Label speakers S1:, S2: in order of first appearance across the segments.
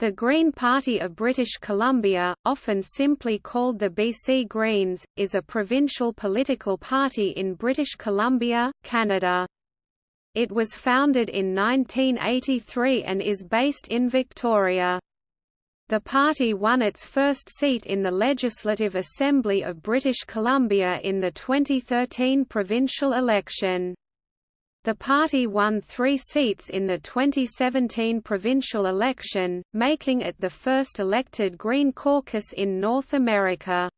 S1: The Green Party of British Columbia, often simply called the BC Greens, is a provincial political party in British Columbia, Canada. It was founded in 1983 and is based in Victoria. The party won its first seat in the Legislative Assembly of British Columbia in the 2013 provincial election. The party won three seats in the 2017 provincial election, making it the first elected Green caucus in North America.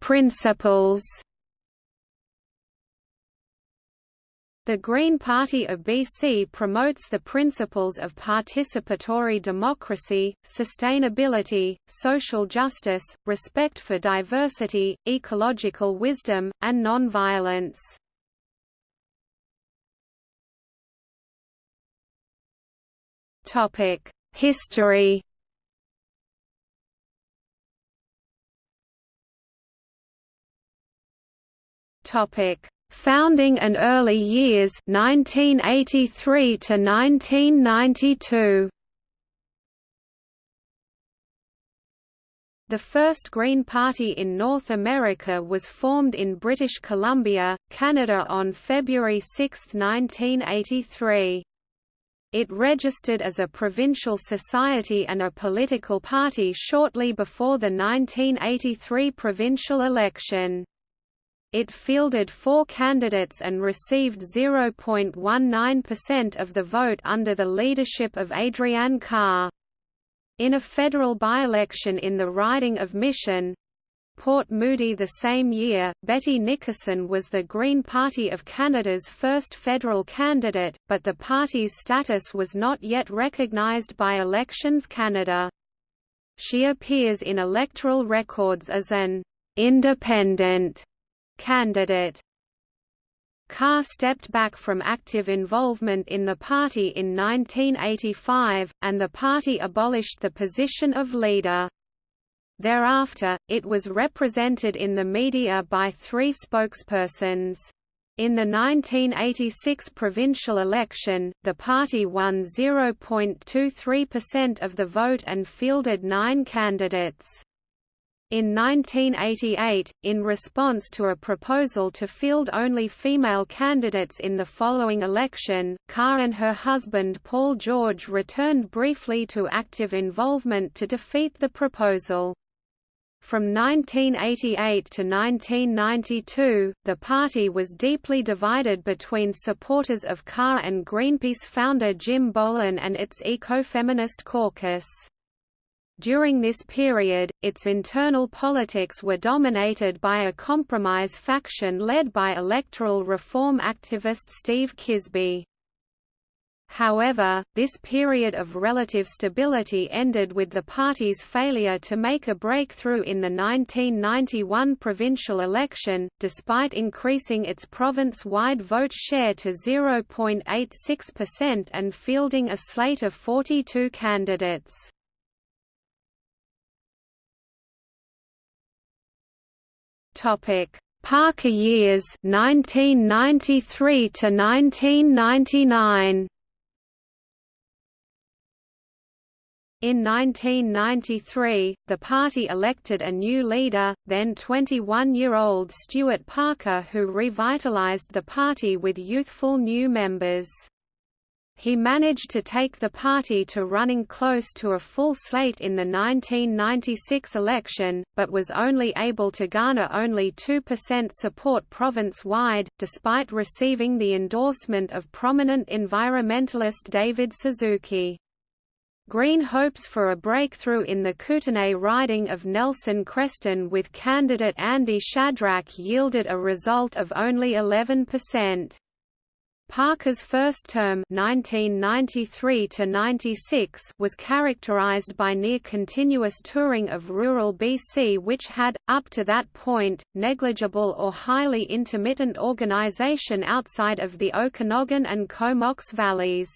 S1: Principles The Green Party of BC promotes the principles of participatory democracy, sustainability, social justice, respect for diversity, ecological wisdom, and nonviolence. History Topic Founding and early years 1983 to 1992. The first Green Party in North America was formed in British Columbia, Canada on February 6, 1983. It registered as a provincial society and a political party shortly before the 1983 provincial election. It fielded four candidates and received 0.19% of the vote under the leadership of Adrienne Carr. In a federal by-election in the riding of Mission, Port Moody the same year, Betty Nickerson was the Green Party of Canada's first federal candidate, but the party's status was not yet recognised by Elections Canada. She appears in electoral records as an independent candidate. Carr stepped back from active involvement in the party in 1985, and the party abolished the position of leader. Thereafter, it was represented in the media by three spokespersons. In the 1986 provincial election, the party won 0.23% of the vote and fielded nine candidates. In 1988, in response to a proposal to field only female candidates in the following election, Carr and her husband Paul George returned briefly to active involvement to defeat the proposal. From 1988 to 1992, the party was deeply divided between supporters of Carr and Greenpeace founder Jim Bohlen and its ecofeminist caucus. During this period, its internal politics were dominated by a compromise faction led by electoral reform activist Steve Kisby. However, this period of relative stability ended with the party's failure to make a breakthrough in the 1991 provincial election, despite increasing its province-wide vote share to 0.86% and fielding a slate of 42 candidates.
S2: Topic: Parker years 1993 to 1999.
S1: In 1993, the party elected a new leader, then 21-year-old Stuart Parker who revitalized the party with youthful new members. He managed to take the party to running close to a full slate in the 1996 election, but was only able to garner only 2% support province-wide, despite receiving the endorsement of prominent environmentalist David Suzuki. Green hopes for a breakthrough in the Kootenay riding of Nelson Creston with candidate Andy Shadrack yielded a result of only 11%. Parker's first term 1993 was characterized by near-continuous touring of rural BC which had, up to that point, negligible or highly intermittent organization outside of the Okanagan and Comox valleys.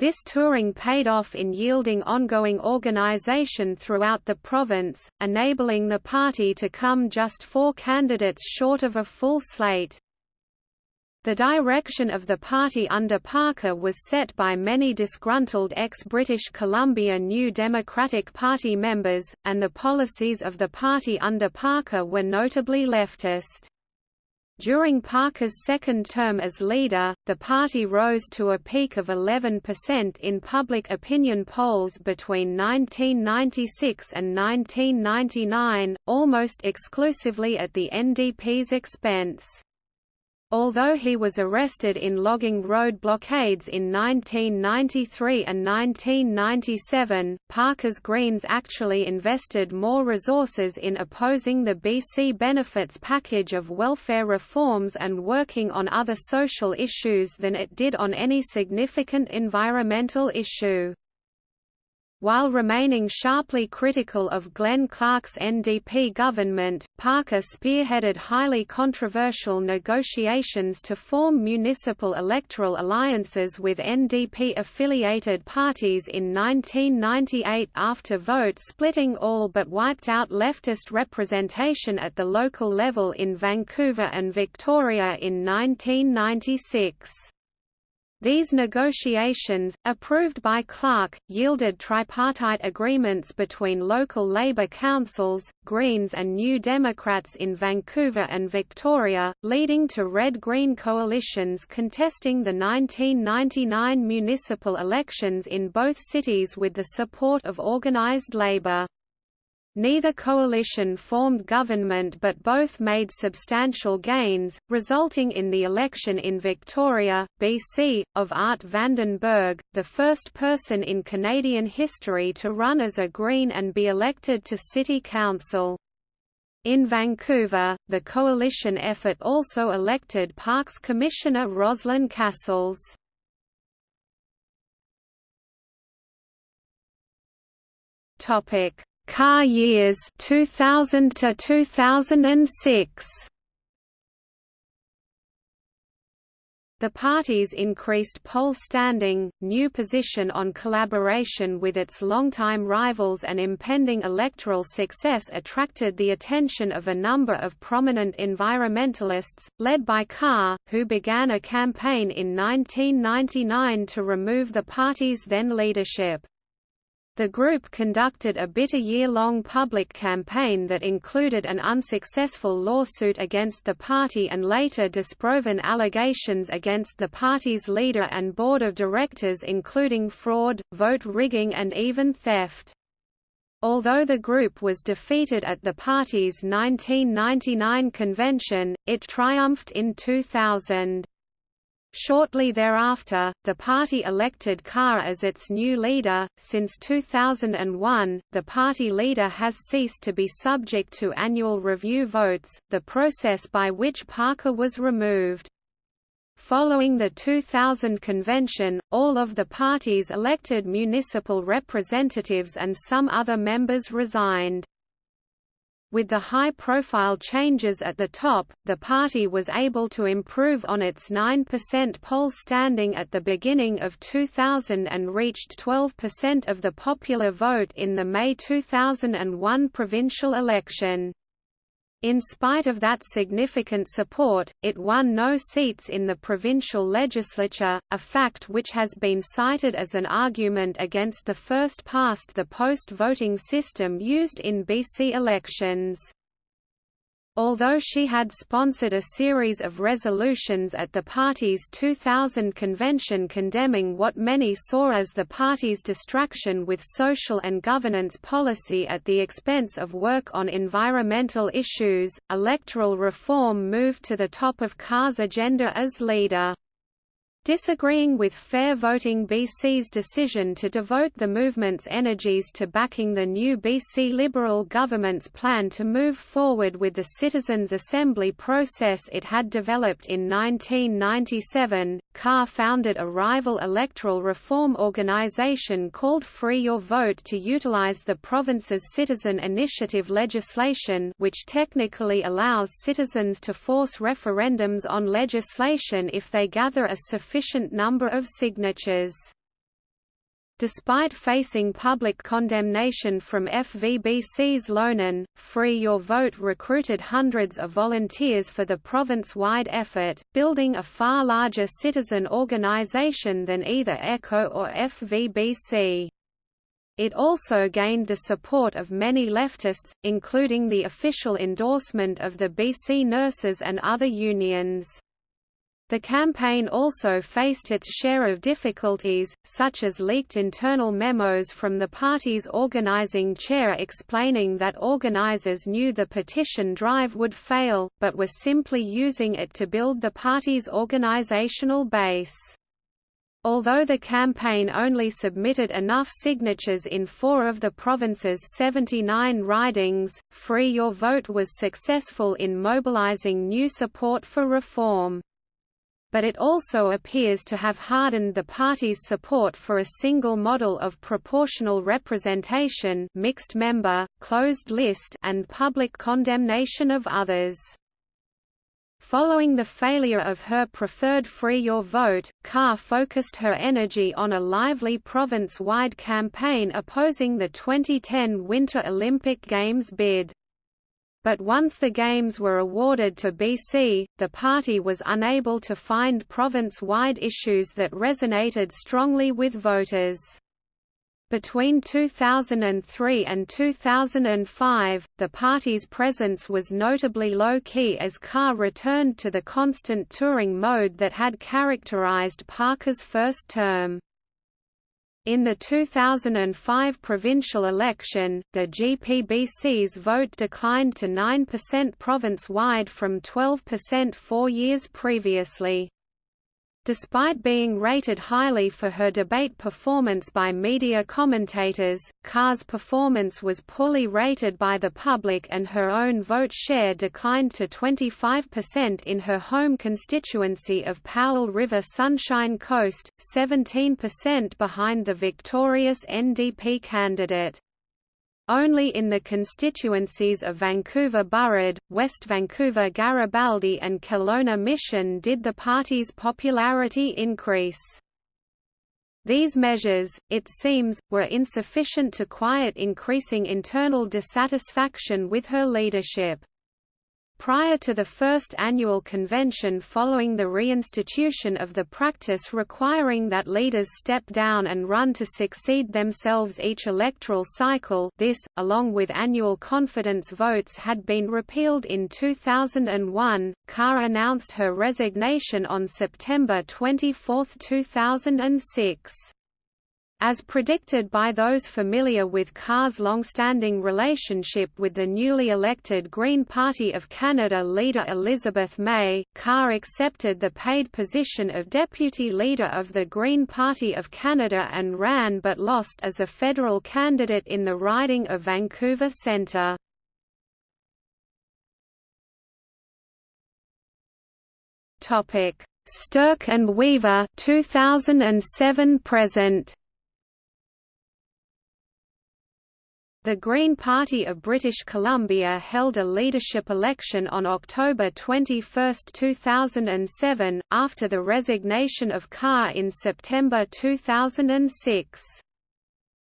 S1: This touring paid off in yielding ongoing organization throughout the province, enabling the party to come just four candidates short of a full slate. The direction of the party under Parker was set by many disgruntled ex-British Columbia New Democratic Party members, and the policies of the party under Parker were notably leftist. During Parker's second term as leader, the party rose to a peak of 11% in public opinion polls between 1996 and 1999, almost exclusively at the NDP's expense. Although he was arrested in logging road blockades in 1993 and 1997, Parker's Greens actually invested more resources in opposing the BC benefits package of welfare reforms and working on other social issues than it did on any significant environmental issue. While remaining sharply critical of Glenn Clark's NDP government, Parker spearheaded highly controversial negotiations to form municipal electoral alliances with NDP-affiliated parties in 1998 after vote splitting all but wiped out leftist representation at the local level in Vancouver and Victoria in 1996. These negotiations, approved by Clark, yielded tripartite agreements between local Labour councils, Greens and New Democrats in Vancouver and Victoria, leading to red-green coalitions contesting the 1999 municipal elections in both cities with the support of organised Labour. Neither coalition formed government but both made substantial gains, resulting in the election in Victoria, BC, of Art Vanden Berg, the first person in Canadian history to run as a Green and be elected to City Council. In Vancouver, the coalition effort also elected Parks Commissioner Roslyn Cassells. Topic Carr years 2000 to 2006 The party's increased poll standing, new position on collaboration with its longtime rivals and impending electoral success attracted the attention of a number of prominent environmentalists, led by Carr, who began a campaign in 1999 to remove the party's then leadership. The group conducted a bitter year-long public campaign that included an unsuccessful lawsuit against the party and later disproven allegations against the party's leader and board of directors including fraud, vote rigging and even theft. Although the group was defeated at the party's 1999 convention, it triumphed in 2000. Shortly thereafter, the party elected Carr as its new leader. Since 2001, the party leader has ceased to be subject to annual review votes, the process by which Parker was removed. Following the 2000 convention, all of the party's elected municipal representatives and some other members resigned. With the high-profile changes at the top, the party was able to improve on its 9% poll standing at the beginning of 2000 and reached 12% of the popular vote in the May 2001 provincial election. In spite of that significant support, it won no seats in the provincial legislature, a fact which has been cited as an argument against the first-past-the-post voting system used in BC elections. Although she had sponsored a series of resolutions at the party's 2000 convention condemning what many saw as the party's distraction with social and governance policy at the expense of work on environmental issues, electoral reform moved to the top of Carr's agenda as leader. Disagreeing with Fair Voting BC's decision to devote the movement's energies to backing the new BC Liberal government's plan to move forward with the Citizens' Assembly process it had developed in 1997, Carr founded a rival electoral reform organisation called Free Your Vote to utilise the province's citizen initiative legislation which technically allows citizens to force referendums on legislation if they gather a sufficient sufficient number of signatures. Despite facing public condemnation from FVBC's Loenen, Free Your Vote recruited hundreds of volunteers for the province-wide effort, building a far larger citizen organisation than either ECHO or FVBC. It also gained the support of many leftists, including the official endorsement of the BC nurses and other unions. The campaign also faced its share of difficulties, such as leaked internal memos from the party's organizing chair explaining that organizers knew the petition drive would fail, but were simply using it to build the party's organizational base. Although the campaign only submitted enough signatures in four of the province's 79 ridings, Free Your Vote was successful in mobilizing new support for reform but it also appears to have hardened the party's support for a single model of proportional representation mixed member, closed list and public condemnation of others. Following the failure of her preferred Free Your Vote, Carr focused her energy on a lively province-wide campaign opposing the 2010 Winter Olympic Games bid. But once the Games were awarded to BC, the party was unable to find province-wide issues that resonated strongly with voters. Between 2003 and 2005, the party's presence was notably low-key as Carr returned to the constant touring mode that had characterized Parker's first term. In the 2005 provincial election, the GPBC's vote declined to 9% province-wide from 12% four years previously. Despite being rated highly for her debate performance by media commentators, Carr's performance was poorly rated by the public and her own vote share declined to 25% in her home constituency of Powell River Sunshine Coast, 17% behind the victorious NDP candidate. Only in the constituencies of Vancouver Burrard, West Vancouver Garibaldi and Kelowna Mission did the party's popularity increase. These measures, it seems, were insufficient to quiet increasing internal dissatisfaction with her leadership. Prior to the first annual convention following the reinstitution of the practice requiring that leaders step down and run to succeed themselves each electoral cycle this, along with annual confidence votes had been repealed in 2001, Carr announced her resignation on September 24, 2006. As predicted by those familiar with Carr's long-standing relationship with the newly elected Green Party of Canada leader Elizabeth May, Carr accepted the paid position of deputy leader of the Green Party of Canada and ran but lost as a federal candidate in the riding of Vancouver Centre. Sterk and Weaver 2007 present The Green Party of British Columbia held a leadership election on October 21, 2007, after the resignation of Carr in September 2006.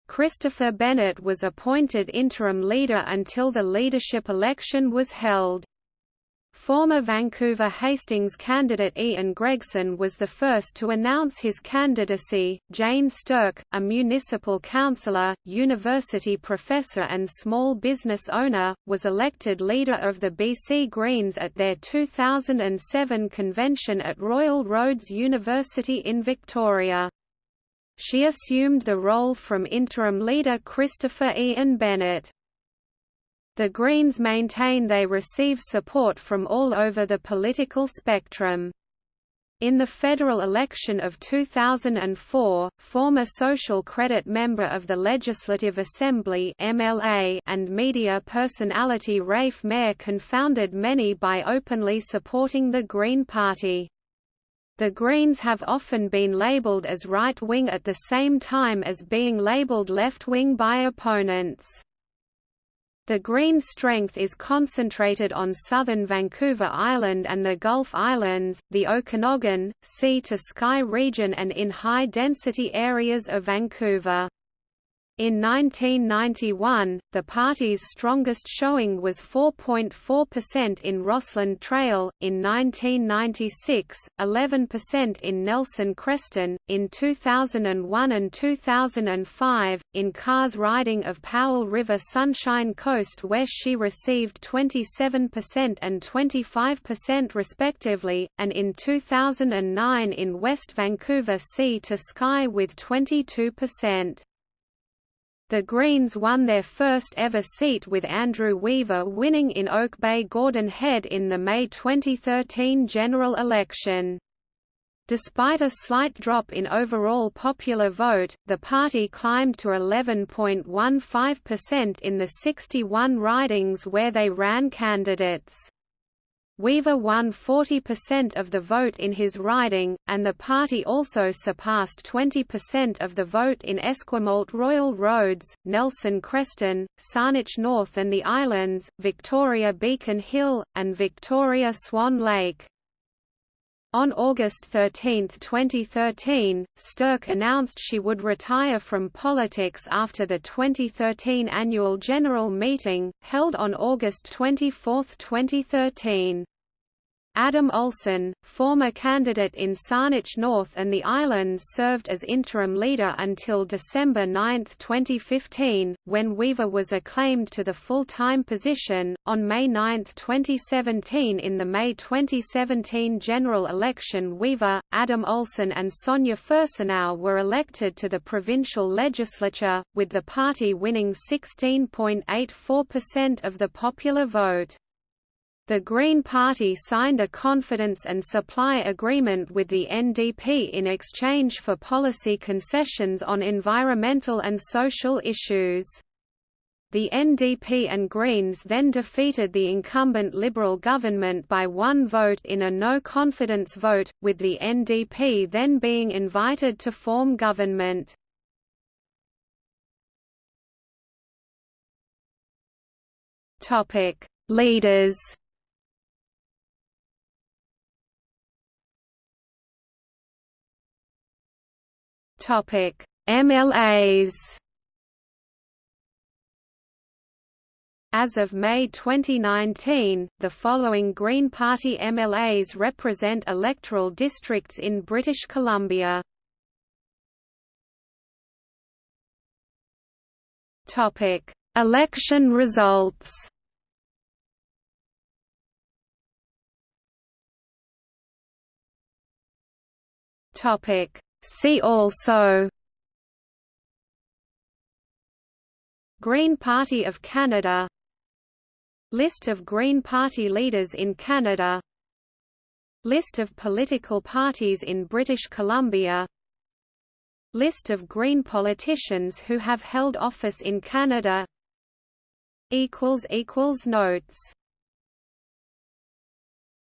S1: Christopher Bennett was appointed interim leader until the leadership election was held. Former Vancouver Hastings candidate Ian Gregson was the first to announce his candidacy. Jane Sterk, a municipal councillor, university professor, and small business owner, was elected leader of the BC Greens at their 2007 convention at Royal Roads University in Victoria. She assumed the role from interim leader Christopher Ian Bennett. The Greens maintain they receive support from all over the political spectrum. In the federal election of 2004, former Social Credit member of the Legislative Assembly MLA and media personality Rafe Mair confounded many by openly supporting the Green Party. The Greens have often been labeled as right-wing at the same time as being labeled left-wing by opponents. The green strength is concentrated on southern Vancouver Island and the Gulf Islands, the Okanagan, sea-to-sky region and in high-density areas of Vancouver. In 1991, the party's strongest showing was 4.4% in Rossland Trail, in 1996, 11% in Nelson Creston, in 2001 and 2005, in Carr's riding of Powell River Sunshine Coast where she received 27% and 25% respectively, and in 2009 in West Vancouver Sea to Sky with 22%. The Greens won their first ever seat with Andrew Weaver winning in Oak Bay Gordon Head in the May 2013 general election. Despite a slight drop in overall popular vote, the party climbed to 11.15% in the 61 ridings where they ran candidates. Weaver won 40% of the vote in his riding, and the party also surpassed 20% of the vote in Esquimalt Royal Roads, Nelson Creston, Saanich North and the Islands, Victoria Beacon Hill, and Victoria Swan Lake. On August 13, 2013, Sterk announced she would retire from politics after the 2013 annual general meeting, held on August 24, 2013. Adam Olsen, former candidate in Saanich North and the Islands served as interim leader until December 9, 2015, when Weaver was acclaimed to the full-time position. On May 9, 2017 in the May 2017 general election Weaver, Adam Olsen and Sonia Furstenau were elected to the provincial legislature, with the party winning 16.84% of the popular vote. The Green Party signed a confidence and supply agreement with the NDP in exchange for policy concessions on environmental and social issues. The NDP and Greens then defeated the incumbent Liberal government by one vote in a no-confidence vote, with the NDP then being invited to form government. Leaders Topic: MLAs. As of May 2019, the following Green Party MLAs represent electoral districts in British Columbia. Topic: Election results. Topic: See also Green Party of Canada List of Green Party leaders in Canada List of political parties in British Columbia List of Green politicians who have held office in Canada Notes